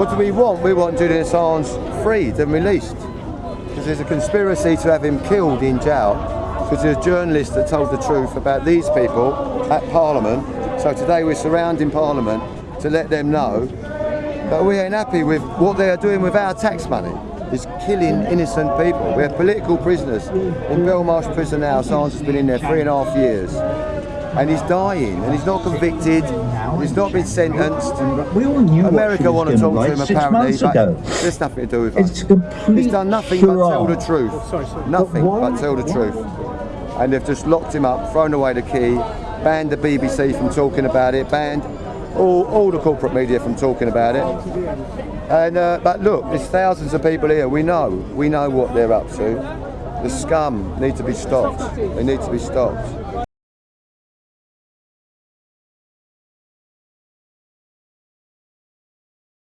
What do we want? We want Julian Assange freed and released. Because there's a conspiracy to have him killed in jail because there's journalist that told the truth about these people at Parliament. So today we're surrounding Parliament to let them know that we ain't happy with what they are doing with our tax money. Is killing innocent people. We're political prisoners. In Belmarsh prison now, Assange has been in there three and a half years. And he's dying, and he's not convicted, he's not been sentenced. We all knew America what want to talk going to to him apparently, six months ago. there's nothing to do with It's us. He's done nothing but tell the charade. truth. Nothing but tell the truth. And they've just locked him up, thrown away the key, banned the BBC from talking about it, banned all, all the corporate media from talking about it. And uh, but look, there's thousands of people here. We know, we know what they're up to. The scum need to be stopped. They need to be stopped.